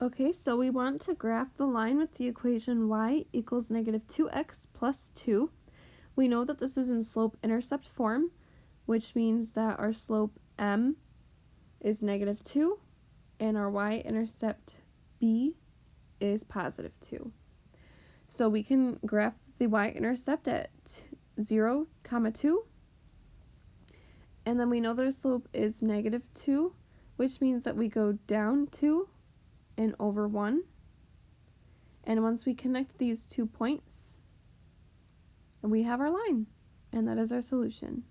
Okay, so we want to graph the line with the equation y equals negative 2x plus 2. We know that this is in slope-intercept form, which means that our slope m is negative 2 and our y-intercept b is positive 2. So we can graph the y-intercept at 0, comma 2. And then we know that our slope is negative 2, which means that we go down 2 and over 1. And once we connect these two points, we have our line, and that is our solution.